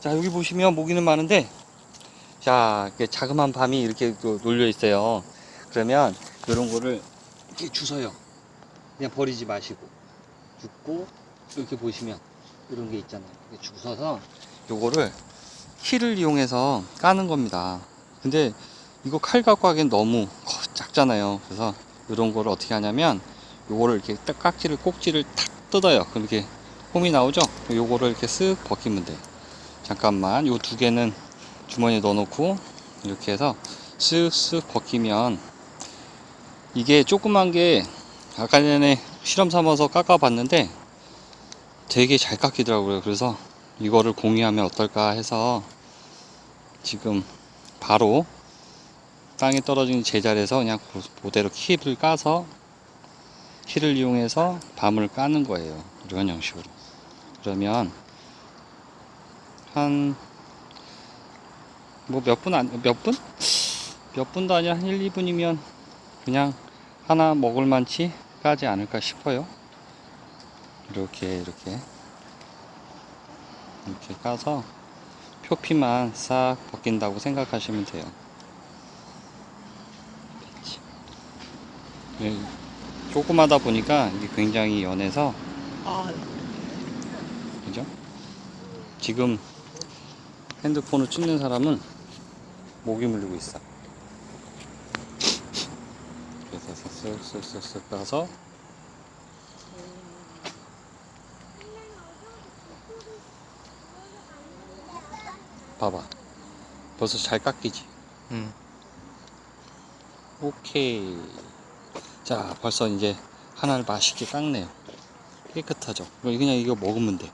자 여기 보시면 모기는 많은데 자 이렇게 자그마한 밤이 이렇게 또 놀려 있어요. 그러면 이런 거를 이렇게 주워요. 그냥 버리지 마시고. 줍고 이렇게 보시면 이런 게 있잖아요. 이렇게 주워서 요거를 키를 이용해서 까는 겁니다. 근데 이거 칼 갖고 하기엔 너무 커- 작잖아요. 그래서 이런 거를 어떻게 하냐면 요거를 이렇게 딱 깍지를 꼭지를 탁 뜯어요. 그럼 이렇게 홈이 나오죠? 요거를 이렇게 쓱 벗기면 돼요 잠깐만 요두 개는 주머니에 넣어 놓고 이렇게 해서 쓱쓱 벗기면 이게 조그만 게 아까 전에 실험 삼아서 깎아 봤는데 되게 잘 깎이더라고요. 그래서 이거를 공유하면 어떨까 해서 지금 바로 땅에 떨어진 제자리에서 그냥 그대로 키를 까서 키를 이용해서 밤을 까는 거예요. 이런 형식으로. 그러면 한 뭐 몇 분 안 몇 분? 몇 분도 아니라 한 1, 2분이면 그냥 하나 먹을 만치 까지 않을까 싶어요. 이렇게 이렇게. 이렇게 까서 표피만 싹 벗긴다고 생각하시면 돼요. 예, 조그마다 보니까 이게 굉장히 연해서 아, 그죠? 지금 핸드폰을 찍는 사람은 목이 물리고 있어. 그래서 쓱쓱쓱쓱 따서 봐봐. 벌써 잘 깎이지? 음. 오케이. 자, 벌써 이제 하나를 맛있게 깎네요. 깨끗하죠? 그냥 이거 먹으면 돼.